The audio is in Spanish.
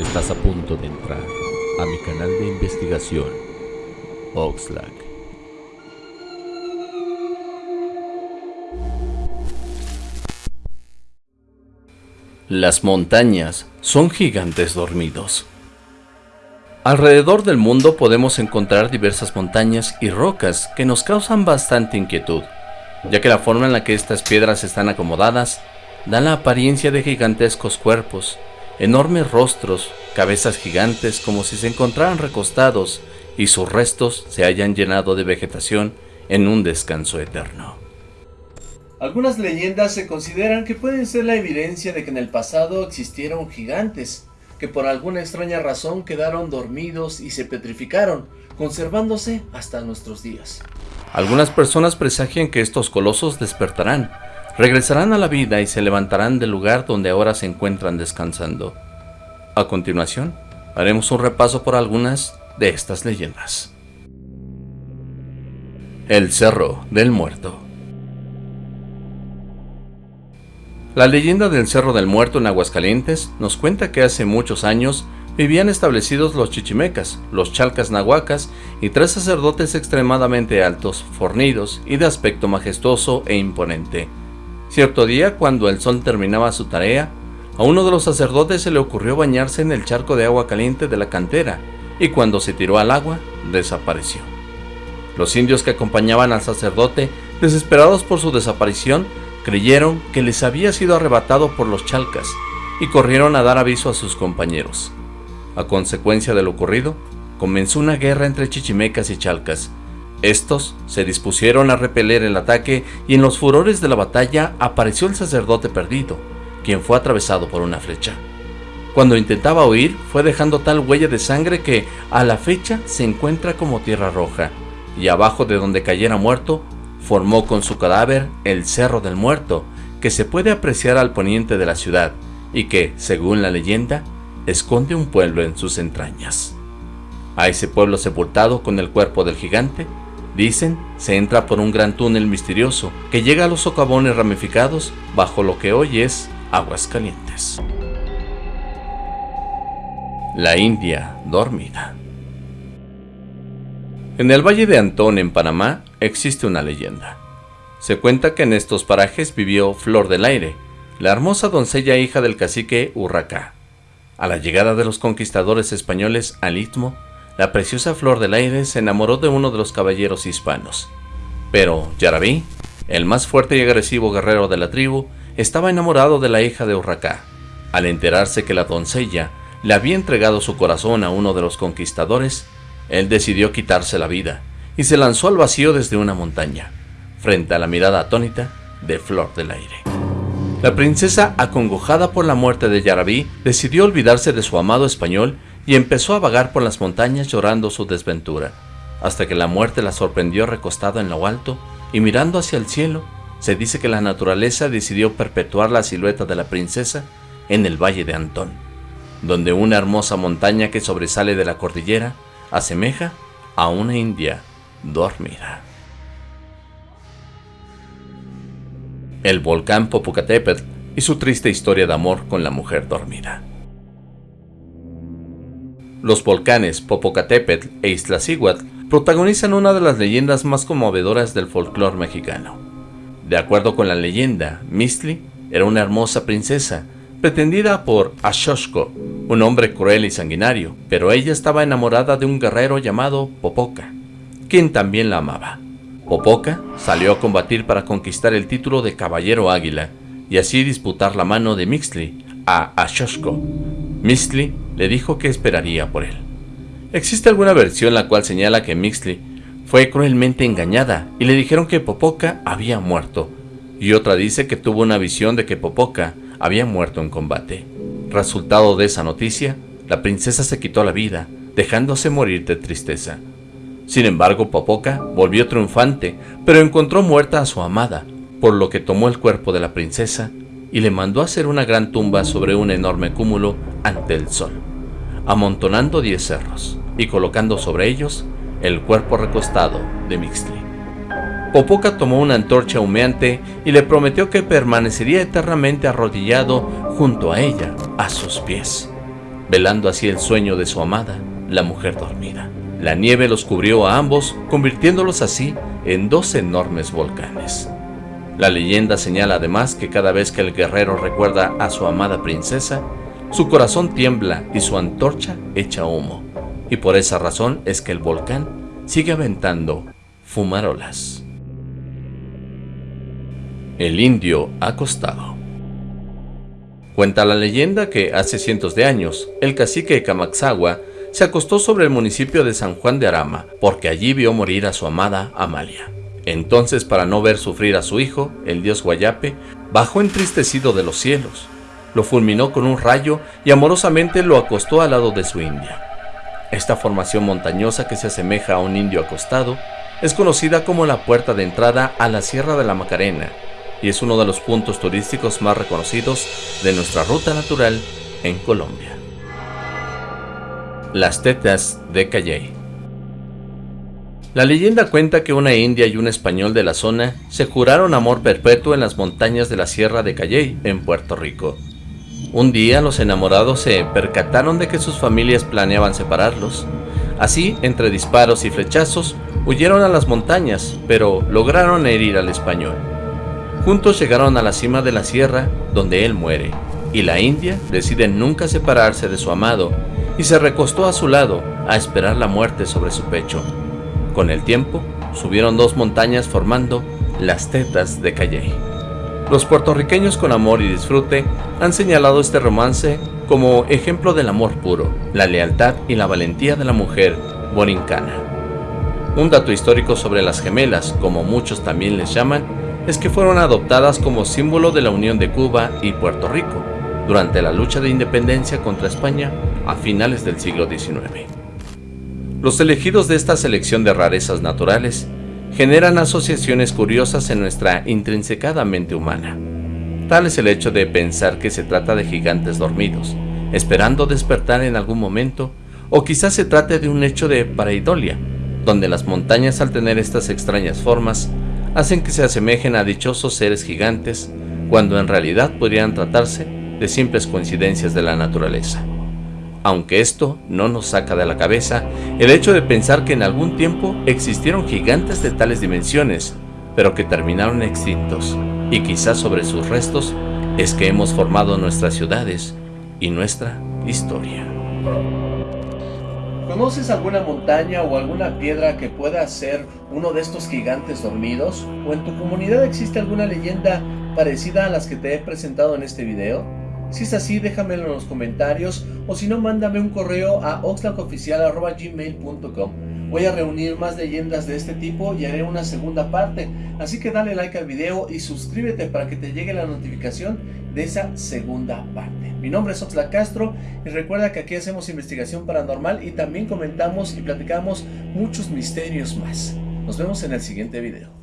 Estás a punto de entrar a mi canal de investigación, Oxlack. Las montañas son gigantes dormidos. Alrededor del mundo podemos encontrar diversas montañas y rocas que nos causan bastante inquietud, ya que la forma en la que estas piedras están acomodadas da la apariencia de gigantescos cuerpos, enormes rostros, cabezas gigantes como si se encontraran recostados y sus restos se hayan llenado de vegetación en un descanso eterno. Algunas leyendas se consideran que pueden ser la evidencia de que en el pasado existieron gigantes, que por alguna extraña razón quedaron dormidos y se petrificaron, conservándose hasta nuestros días. Algunas personas presagian que estos colosos despertarán, regresarán a la vida y se levantarán del lugar donde ahora se encuentran descansando. A continuación, haremos un repaso por algunas de estas leyendas. El Cerro del Muerto La leyenda del Cerro del Muerto en Aguascalientes nos cuenta que hace muchos años vivían establecidos los chichimecas, los chalcas nahuacas y tres sacerdotes extremadamente altos, fornidos y de aspecto majestuoso e imponente. Cierto día, cuando el sol terminaba su tarea, a uno de los sacerdotes se le ocurrió bañarse en el charco de agua caliente de la cantera, y cuando se tiró al agua, desapareció. Los indios que acompañaban al sacerdote, desesperados por su desaparición, creyeron que les había sido arrebatado por los chalcas, y corrieron a dar aviso a sus compañeros. A consecuencia de lo ocurrido, comenzó una guerra entre chichimecas y chalcas, estos se dispusieron a repeler el ataque y en los furores de la batalla apareció el sacerdote perdido, quien fue atravesado por una flecha. Cuando intentaba huir, fue dejando tal huella de sangre que a la fecha se encuentra como tierra roja, y abajo de donde cayera muerto, formó con su cadáver el Cerro del Muerto, que se puede apreciar al poniente de la ciudad, y que, según la leyenda, esconde un pueblo en sus entrañas. A ese pueblo sepultado con el cuerpo del gigante, Dicen, se entra por un gran túnel misterioso que llega a los socavones ramificados bajo lo que hoy es Aguas Calientes. La India dormida. En el Valle de Antón, en Panamá, existe una leyenda. Se cuenta que en estos parajes vivió Flor del Aire, la hermosa doncella hija del cacique Urracá. A la llegada de los conquistadores españoles al Istmo, la preciosa flor del aire se enamoró de uno de los caballeros hispanos. Pero Yarabí, el más fuerte y agresivo guerrero de la tribu, estaba enamorado de la hija de Urracá. Al enterarse que la doncella le había entregado su corazón a uno de los conquistadores, él decidió quitarse la vida y se lanzó al vacío desde una montaña, frente a la mirada atónita de Flor del Aire. La princesa, acongojada por la muerte de Yarabí, decidió olvidarse de su amado español y empezó a vagar por las montañas llorando su desventura, hasta que la muerte la sorprendió recostada en lo alto y mirando hacia el cielo, se dice que la naturaleza decidió perpetuar la silueta de la princesa en el Valle de Antón, donde una hermosa montaña que sobresale de la cordillera asemeja a una india dormida. El volcán Popocatépetl y su triste historia de amor con la mujer dormida. Los volcanes Popocatépetl e Iztaccíhuatl protagonizan una de las leyendas más conmovedoras del folclore mexicano. De acuerdo con la leyenda, Mistli era una hermosa princesa, pretendida por Ashoshko, un hombre cruel y sanguinario, pero ella estaba enamorada de un guerrero llamado Popoca, quien también la amaba. Popoca salió a combatir para conquistar el título de Caballero Águila y así disputar la mano de Mixtli a Ashoshko. Mixtli le dijo que esperaría por él. Existe alguna versión la cual señala que Mixley fue cruelmente engañada y le dijeron que Popoca había muerto, y otra dice que tuvo una visión de que Popoca había muerto en combate. Resultado de esa noticia, la princesa se quitó la vida, dejándose morir de tristeza. Sin embargo, Popoca volvió triunfante, pero encontró muerta a su amada, por lo que tomó el cuerpo de la princesa y le mandó hacer una gran tumba sobre un enorme cúmulo ante el sol amontonando diez cerros y colocando sobre ellos el cuerpo recostado de Mixtli. Popoca tomó una antorcha humeante y le prometió que permanecería eternamente arrodillado junto a ella, a sus pies. velando así el sueño de su amada, la mujer dormida. La nieve los cubrió a ambos, convirtiéndolos así en dos enormes volcanes. La leyenda señala además que cada vez que el guerrero recuerda a su amada princesa, su corazón tiembla y su antorcha echa humo, y por esa razón es que el volcán sigue aventando fumarolas. El indio acostado Cuenta la leyenda que hace cientos de años, el cacique Camaxagua se acostó sobre el municipio de San Juan de Arama, porque allí vio morir a su amada Amalia. Entonces, para no ver sufrir a su hijo, el dios Guayape, bajó entristecido de los cielos, lo fulminó con un rayo y amorosamente lo acostó al lado de su india. Esta formación montañosa que se asemeja a un indio acostado es conocida como la puerta de entrada a la Sierra de la Macarena y es uno de los puntos turísticos más reconocidos de nuestra ruta natural en Colombia. Las tetas de Calley La leyenda cuenta que una india y un español de la zona se juraron amor perpetuo en las montañas de la Sierra de Calley, en Puerto Rico. Un día los enamorados se percataron de que sus familias planeaban separarlos. Así, entre disparos y flechazos, huyeron a las montañas, pero lograron herir al español. Juntos llegaron a la cima de la sierra, donde él muere, y la india decide nunca separarse de su amado y se recostó a su lado a esperar la muerte sobre su pecho. Con el tiempo, subieron dos montañas formando las tetas de Calley. Los puertorriqueños con amor y disfrute han señalado este romance como ejemplo del amor puro, la lealtad y la valentía de la mujer borincana. Un dato histórico sobre las gemelas, como muchos también les llaman, es que fueron adoptadas como símbolo de la unión de Cuba y Puerto Rico durante la lucha de independencia contra España a finales del siglo XIX. Los elegidos de esta selección de rarezas naturales generan asociaciones curiosas en nuestra intrinsecada mente humana. Tal es el hecho de pensar que se trata de gigantes dormidos, esperando despertar en algún momento, o quizás se trate de un hecho de pareidolia, donde las montañas al tener estas extrañas formas hacen que se asemejen a dichosos seres gigantes, cuando en realidad podrían tratarse de simples coincidencias de la naturaleza. Aunque esto no nos saca de la cabeza el hecho de pensar que en algún tiempo existieron gigantes de tales dimensiones, pero que terminaron extintos, y quizás sobre sus restos es que hemos formado nuestras ciudades y nuestra historia. ¿Conoces alguna montaña o alguna piedra que pueda ser uno de estos gigantes dormidos? ¿O en tu comunidad existe alguna leyenda parecida a las que te he presentado en este video? Si es así, déjamelo en los comentarios o si no, mándame un correo a oxlacoficial.gmail.com Voy a reunir más leyendas de este tipo y haré una segunda parte, así que dale like al video y suscríbete para que te llegue la notificación de esa segunda parte. Mi nombre es Oxlack Castro y recuerda que aquí hacemos investigación paranormal y también comentamos y platicamos muchos misterios más. Nos vemos en el siguiente video.